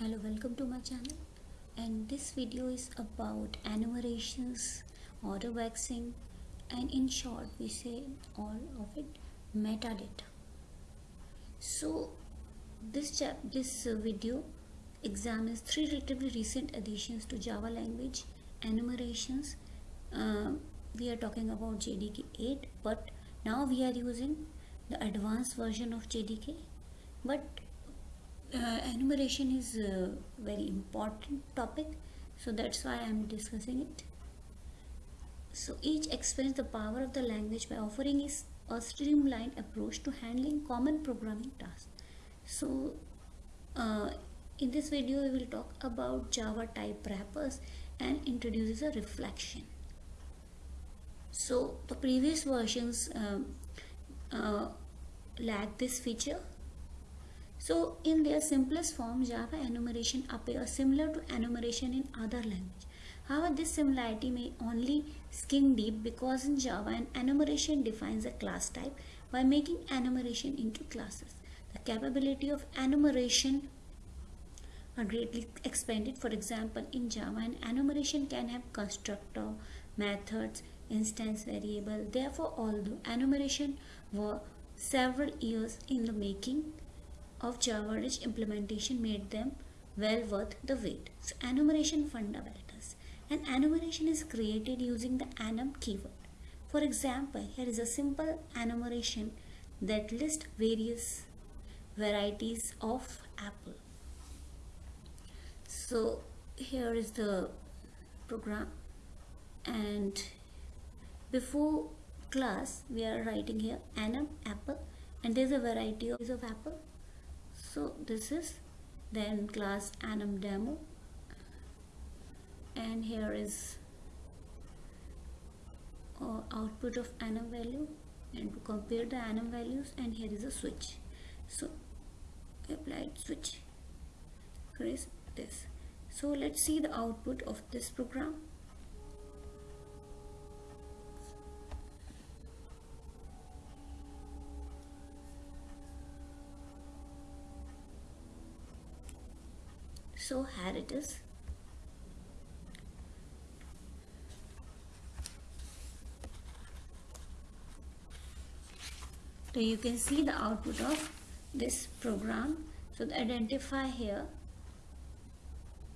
hello welcome to my channel. And this video is about enumerations autoboxing and in short we say all of it metadata. So this chap this video examines three relatively recent additions to java language enumerations uh, we are talking about jdk 8 but now we are using the advanced version of jdk but uh, enumeration is a very important topic so that's why i'm discussing it. So each explains the power of the language by offering is a streamlined approach to handling common programming tasks. So uh, in this video we will talk about java type wrappers and introduces a reflection. So the previous versions um, uh, lack this feature so in their simplest form, Java enumeration appears similar to enumeration in other language. However, this similarity may only skin deep because in Java an enumeration defines a class type by making enumeration into classes. The capability of enumeration are greatly expanded. For example, in Java an enumeration can have constructor, methods, instance variable. Therefore, although enumeration were several years in the making, of Java Rich implementation made them well worth the wait. So enumeration fundamentals. An enumeration is created using the enum keyword. For example, here is a simple enumeration that lists various varieties of apple. So here is the program and before class we are writing here enum apple and there's a variety of apple so this is then class enum demo. And here is uh, output of enum value. And to compare the enum values and here is a switch. So applied switch. Create this. So let's see the output of this program so here it is. So you can see the output of this program. So identify here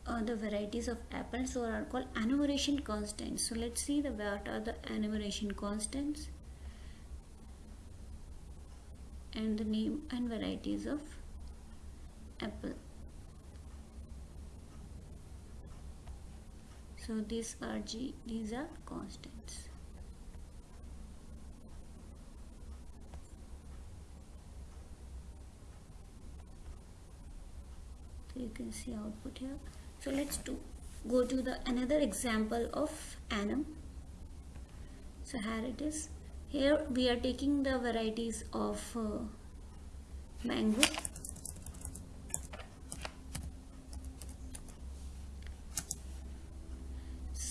uh, the varieties of apples so are called enumeration constants. So let's see the what are the enumeration constants and the name and varieties of apple so these are g these are constants. So you can see output here. So let's do go to the another example of enum so here it is. Here we are taking the varieties of uh, mango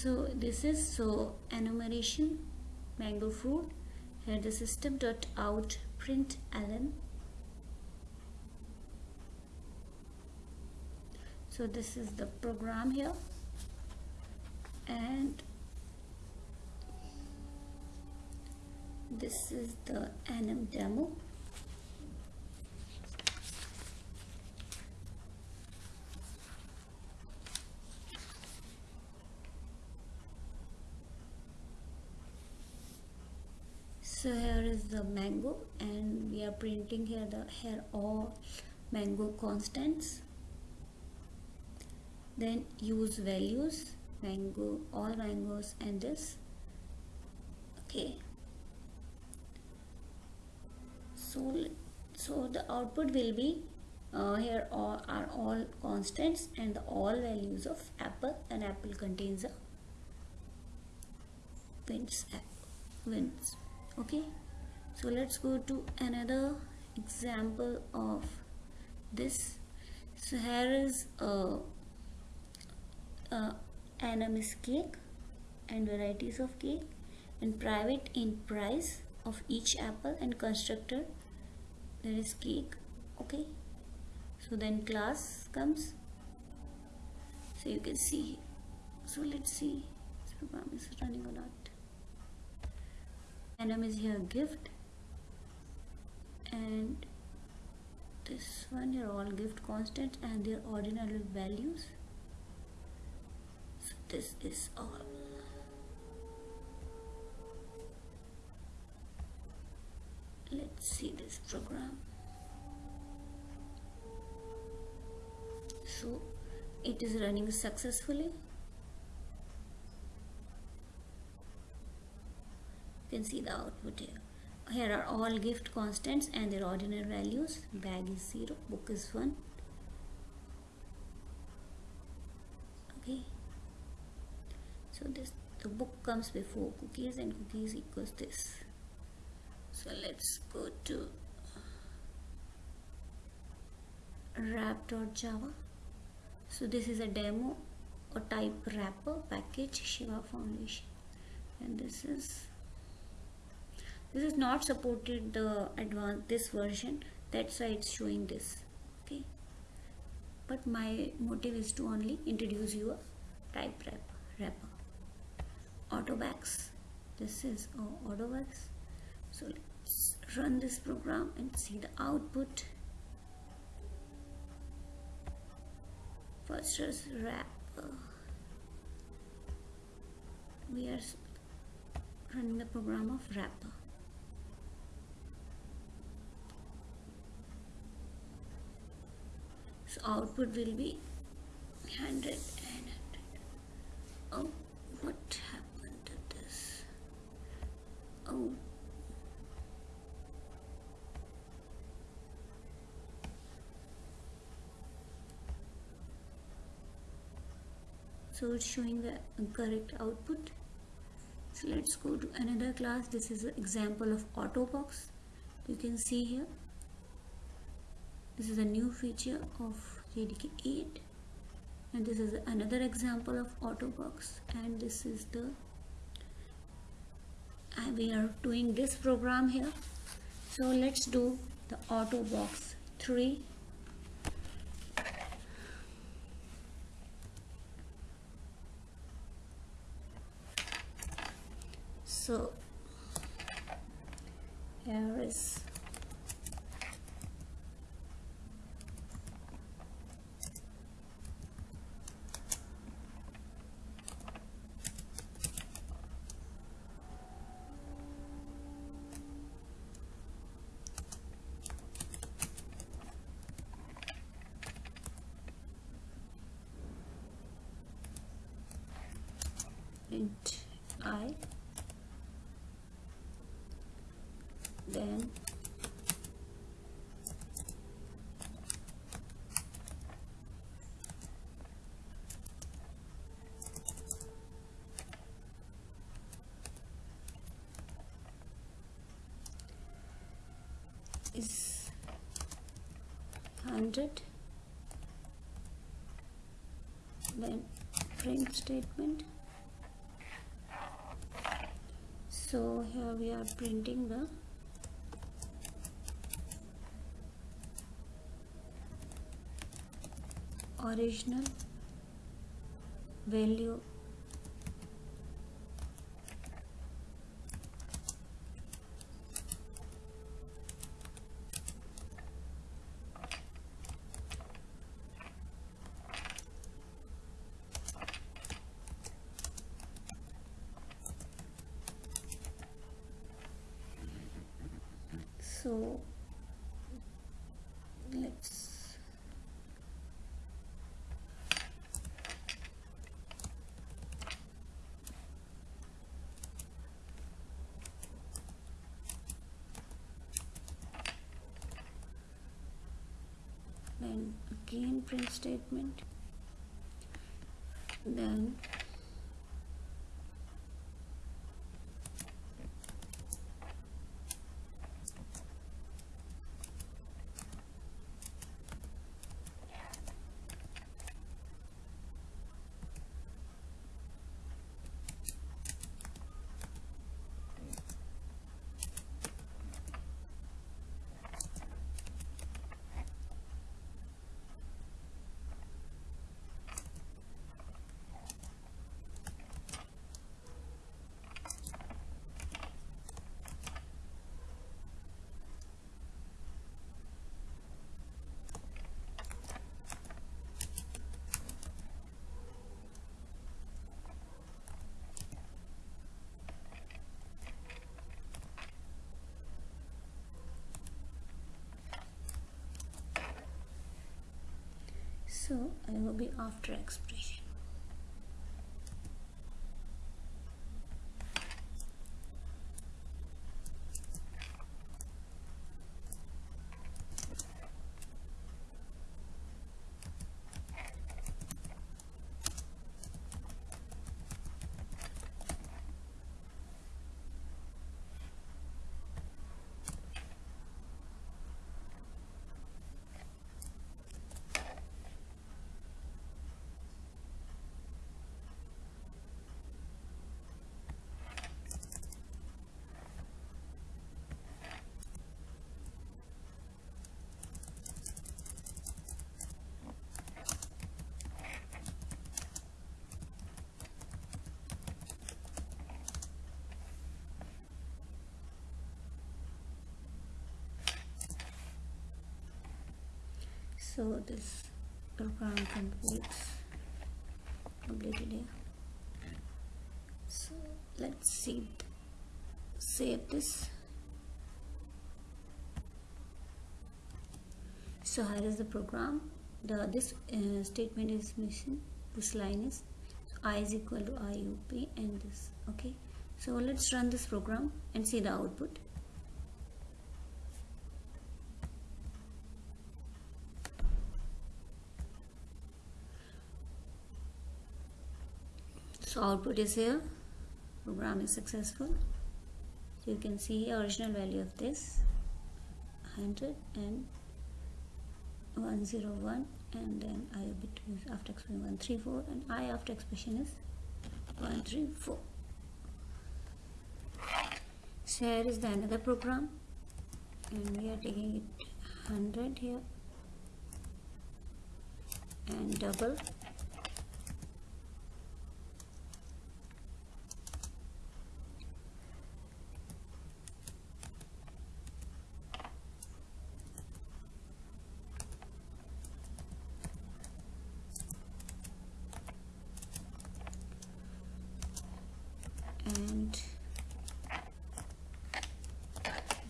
so this is so enumeration mango fruit. Here the system dot out print ln. So this is the program here. And this is the enum demo so here is the mango and we are printing here the here all mango constants. Then use values mango all mangoes and this. Okay. So so the output will be uh, here all are all constants and the all values of apple and apple contains a wins wins. Okay so let's go to another example of this. So here is a, a enum cake and varieties of cake and private in price of each apple and constructor there is cake okay? So then class comes. So you can see so let's see this program is running or not. Enum is here gift and this one are all gift constants and their ordinal values. So this is all. Let's see this program. So it is running successfully. You can see the output here here are all gift constants and their ordinal values. Bag is 0 book is 1 okay. So this the book comes before cookies and cookies equals this. So let's go to uh, wrap.java so this is a demo or type wrapper package shiva foundation. And this is this is not supported the advanced this version. That's why it's showing this okay? But my motive is to only introduce you a type wrapper. Wrapper autobox this is oh, autobox so let's run this program and see the output. First is wrap we are running the program of wrapper so output will be 100 and 100 oh what happened to this? Oh. So it's showing the correct output. So let's go to another class. This is an example of autobox. You can see here this is a new feature of JDK 8 and this is another example of autobox. And this is the uh, we are doing this program here. So let's do the autobox 3 so here is int i. Then is 100 then print statement so here we are printing the original value so let's then again print statement. Then so I will be after expression so this program completes completed here so let's see. Save this. So here is the program the this uh, statement is missing. This line is i is equal to iup and this okay? So let's run this program and see the output so output is here. Program is successful. So you can see original value of this. 100 and 101 and then i between after expression 134 and i after expression is 134 so here is the another program and we are taking it 100 here and double and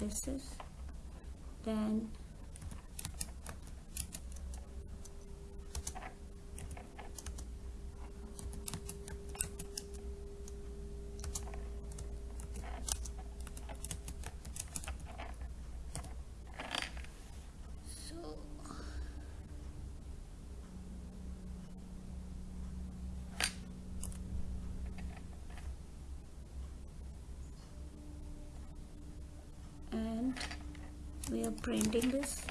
this is then so and printing this.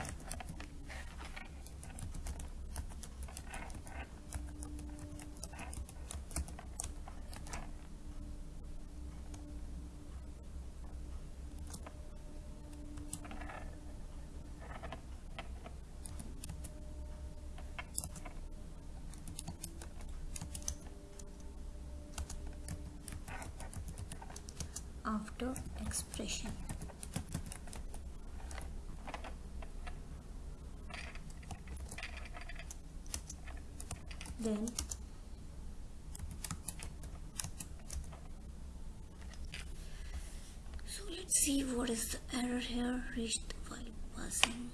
After expression then so let's see what is the error here. Reached while parsing.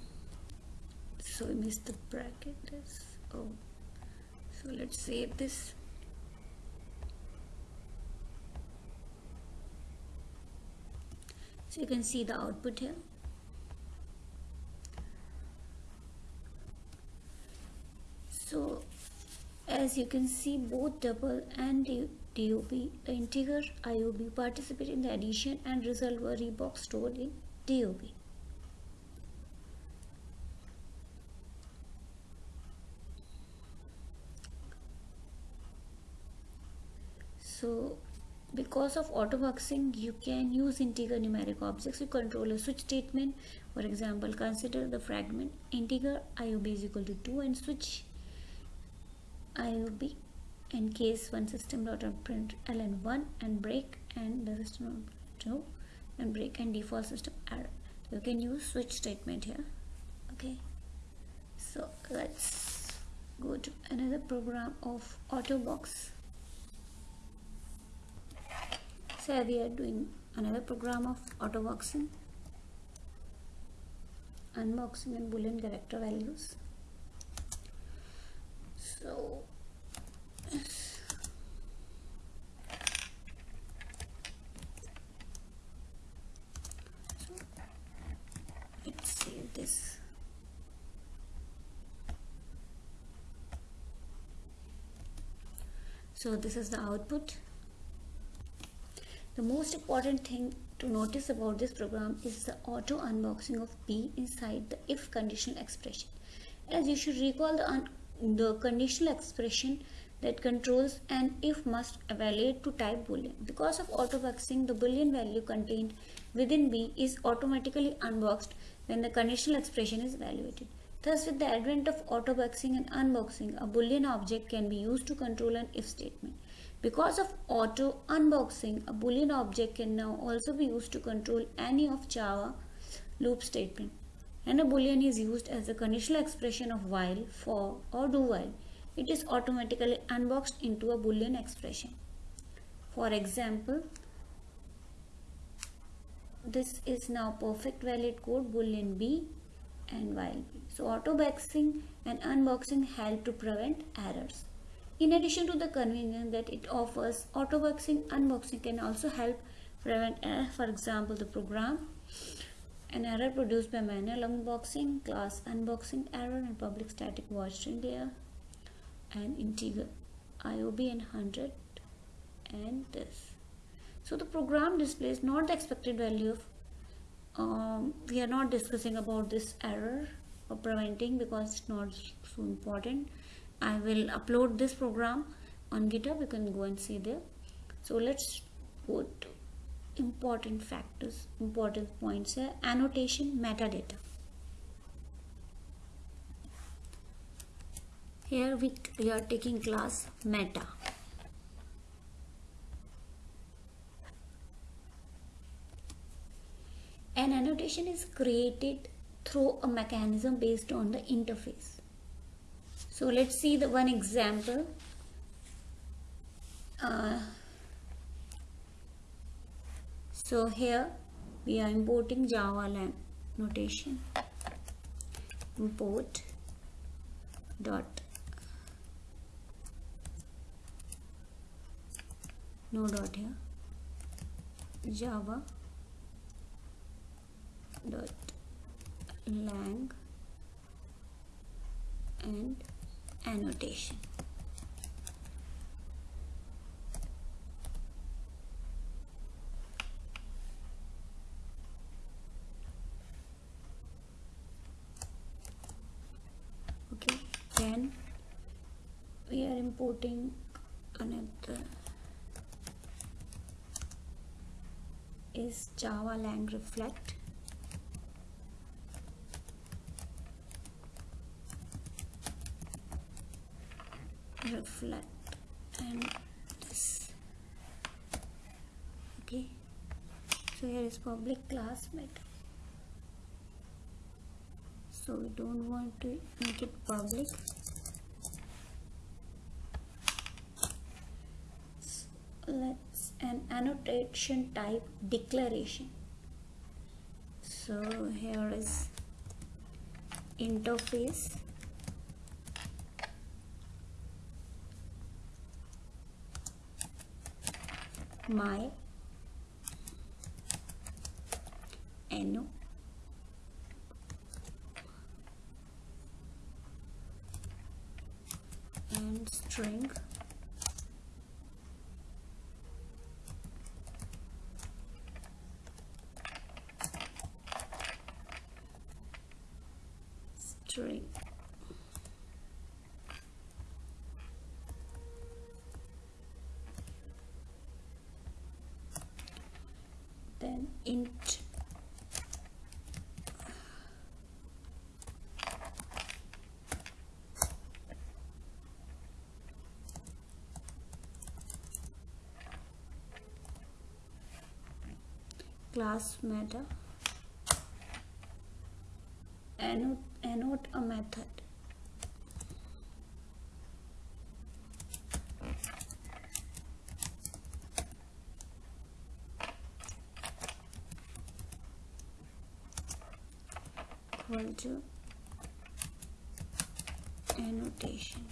So we missed the bracket oh. So let's save this. So you can see the output here so as you can see both double and DOB integer IOB participate in the addition and result were Reebok stored in DOB so because of autoboxing you can use integer numeric objects to control a switch statement. For example consider the fragment integer IOB is equal to 2 and switch IOB in case one system dot print ln1 and break and the system 2 and break and default system error. You can use switch statement here. Okay. So let's go to another program of autobox. So we are doing another program of autoboxing. Unboxing and boolean character values. So this so this is the output. The most important thing to notice about this program is the auto unboxing of b inside the if conditional expression. As you should recall the, the conditional expression that controls an if must evaluate to type boolean. Because of autoboxing, the boolean value contained within B is automatically unboxed when the conditional expression is evaluated. Thus, with the advent of autoboxing and unboxing, a boolean object can be used to control an if statement. Because of auto unboxing, a boolean object can now also be used to control any of Java loop statement. And a boolean is used as a conditional expression of while, for or do while it is automatically unboxed into a boolean expression. For example, this is now perfect valid code boolean b and while b. So autoboxing and unboxing help to prevent errors. In addition to the convenience that it offers, autoboxing unboxing can also help prevent error. For example, the program an error produced by manual unboxing, class unboxing error and public static void string and integer IOB and 100 and this. So the program displays not the expected value of um, we are not discussing about this error or preventing because it's not so important. I will upload this program on GitHub. You can go and see there. So let's to important factors, important points here. Annotation, metadata. Here we, we are taking class meta. An annotation is created through a mechanism based on the interface. So let's see the one example. Uh, so here we are importing Java lang notation import dot no dot here. Java dot lang and annotation. Okay then we are importing another is Java Lang Reflect. Reflect and this. Okay. So here is public class method. So we don't want to make it public. let's an annotation type declaration. So here is interface. My anno and string then int class meta annotate, annotate a method. Equal to annotation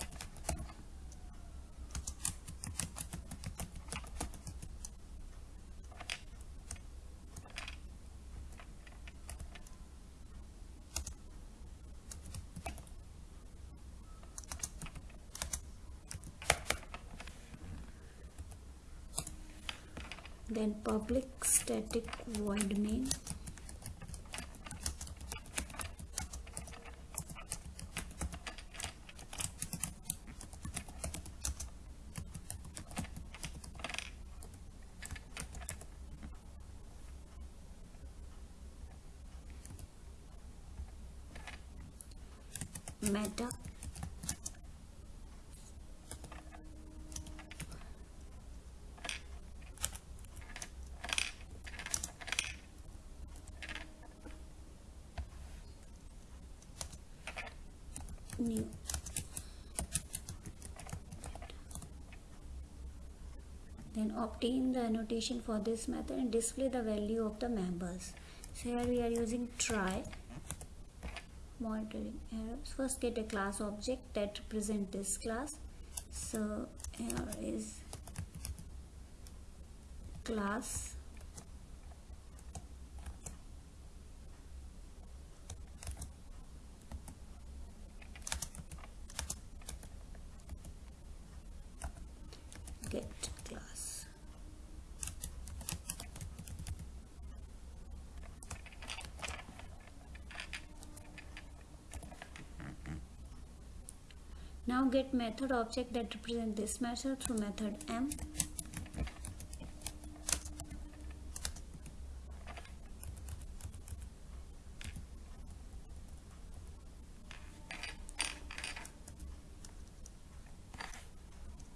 then public static void main meta new then obtain the annotation for this method and display the value of the members. So here we are using try monitoring errors. First get a class object that represent this class. So here is class get class now get method object that represent this method through method m.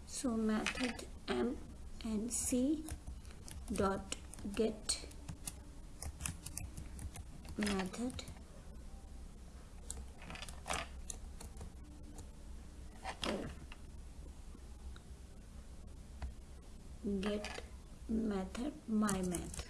So method m and c dot get method get method my math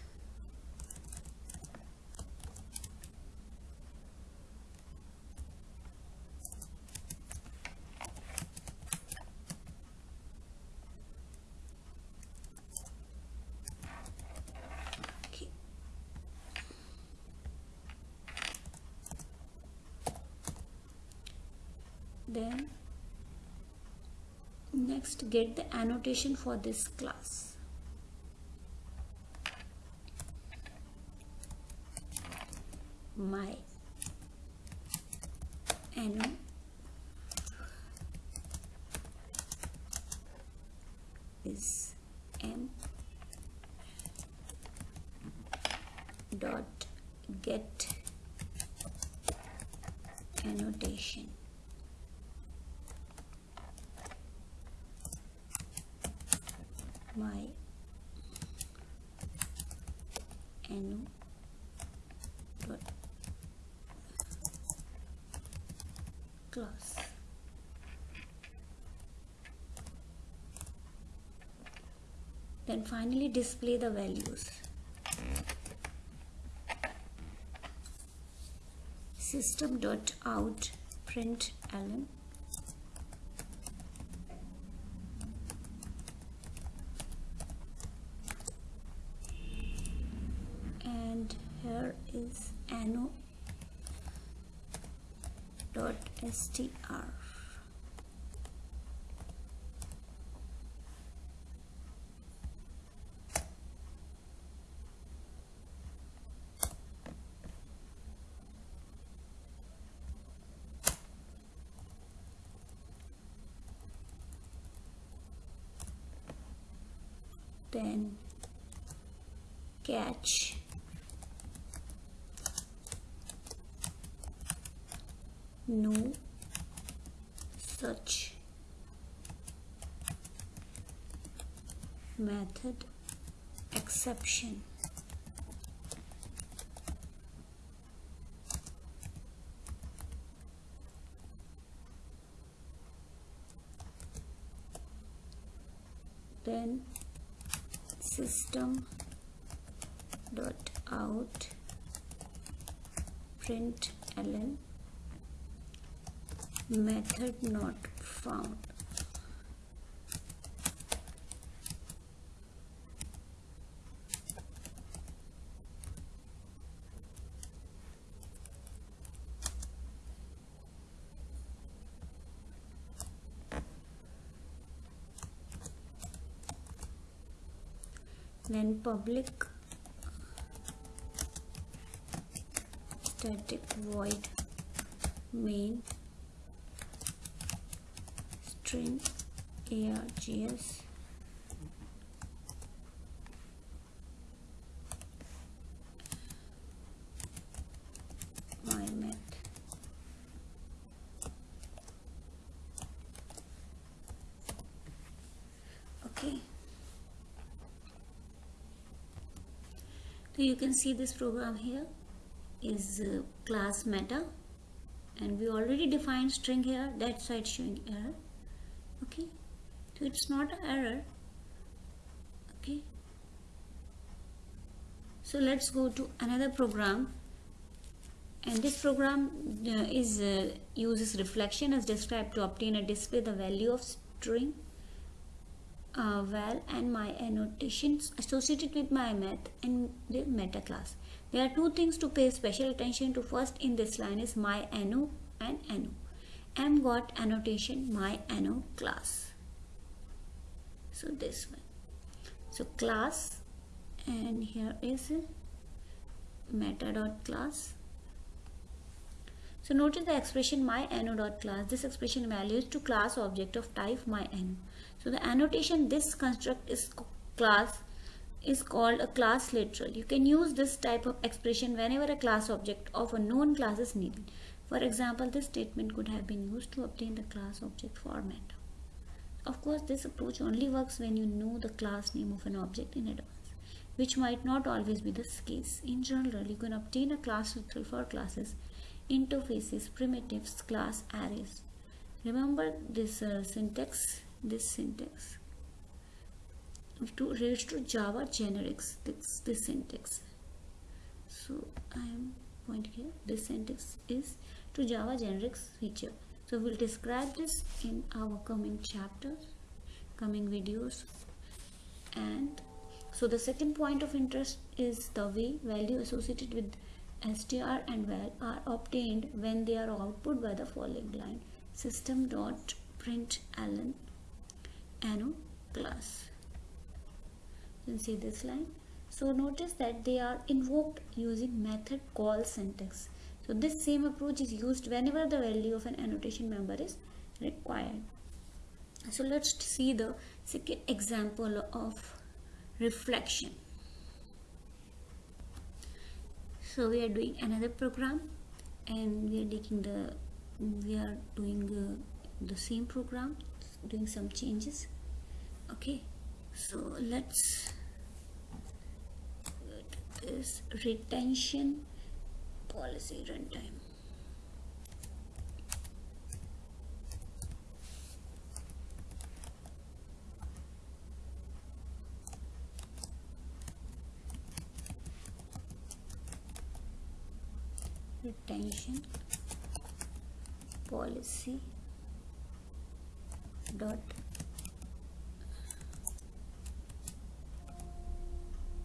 okay then next get the annotation for this class. My anno is m dot get annotation my anno dot class then finally display the values. System dot out print ln and here is anno dot str then catch. No such method exception. Then system dot out print ln method not found then public static void main string args my math okay so you can see this program here is uh, class meta and we already defined string here that's why it's showing error okay? So it's not an error okay? So let's go to another program and this program uh, is uh, uses reflection as described to obtain a display the value of string uh, val and my annotations associated with my math and the meta class. There are two things to pay special attention to. First in this line is my anno and anno. M got annotation my anno class. So this one. So class and here is meta dot class. So notice the expression my anno dot class. This expression values to class object of type my anno. So the annotation this construct is class is called a class literal. You can use this type of expression whenever a class object of a known class is needed. For example, this statement could have been used to obtain the class object format. Of course, this approach only works when you know the class name of an object in advance, which might not always be the case. In general, you can obtain a class literal for classes interfaces, primitives, class arrays. Remember this uh, syntax, this syntax to relates to Java generics, this, this syntax. So I am pointing here, this syntax is to Java generics feature. So we'll describe this in our coming chapters, coming videos. And so the second point of interest is the way value associated with str and val are obtained when they are output by the following line system dot print ln anno class you can see this line? So notice that they are invoked using method call syntax. So this same approach is used whenever the value of an annotation member is required. So let's see the second example of reflection. So we are doing another program and we are taking the we are doing uh, the same program doing some changes. Okay so let's this retention policy runtime. Retention policy dot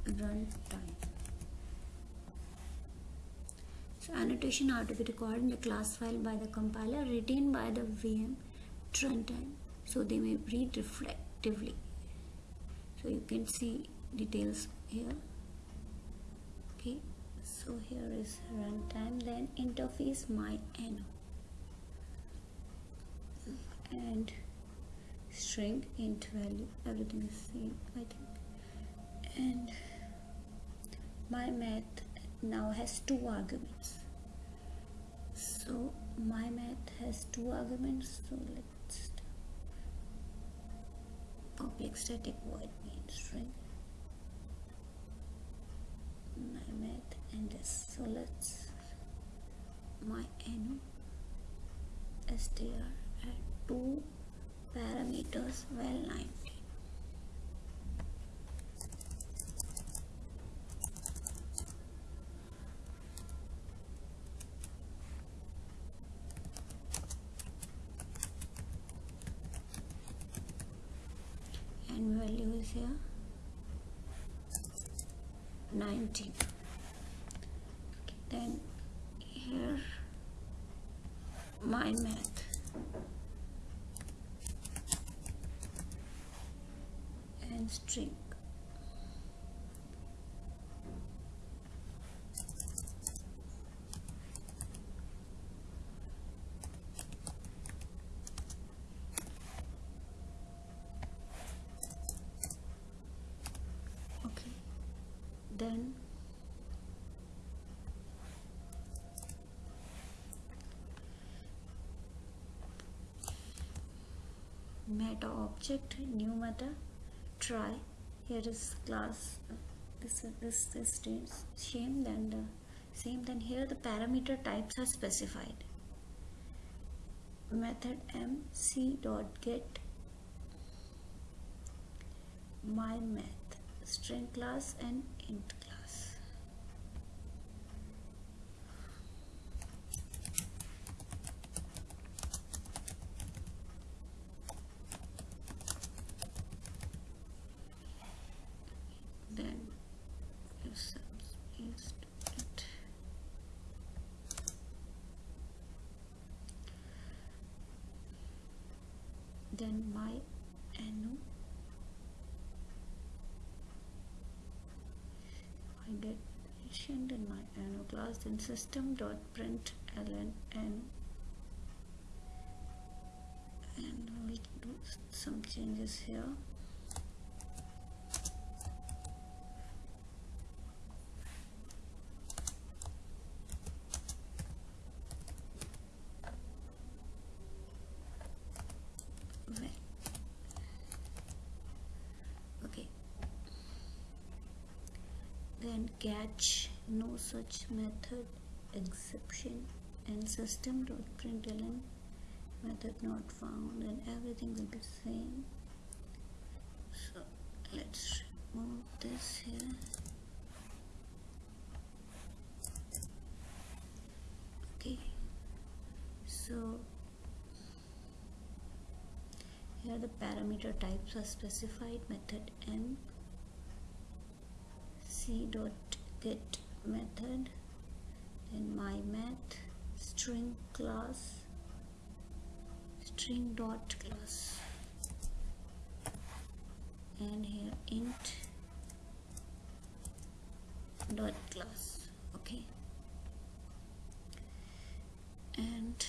runtime so annotation are to be recorded in the class file by the compiler retained by the VM runtime. So they may read reflectively. So you can see details here. Okay so here is runtime then interface my anno and string int value. Everything is same I think. And my math now has two arguments. So my math has two arguments so let's public static void main string. My math and this. So let's my n str at two parameters well 90 and value is here 90 and string. Okay. Then meta object new meta try. Here is class this this this is same then the same then here. The parameter types are specified. Method m c dot get. My math. String class and int class then if subs is it then my anu. I get mentioned in my anu class then system dot print ln and we'll do some changes here Well, okay then catch no such method exception and system dot println method not found and everything will be same. So let's remove this here. Okay. So here the parameter types are specified method m c dot get method then my math string class string dot class. And here int dot class okay. And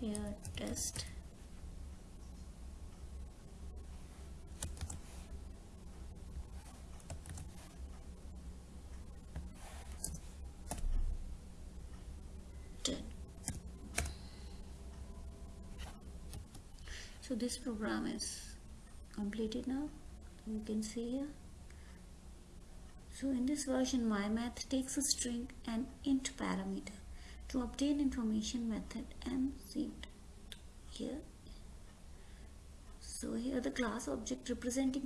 here test so this program is completed now. You can see here. So in this version mymath takes a string and int parameter to obtain information method and see it here. So here the class object representing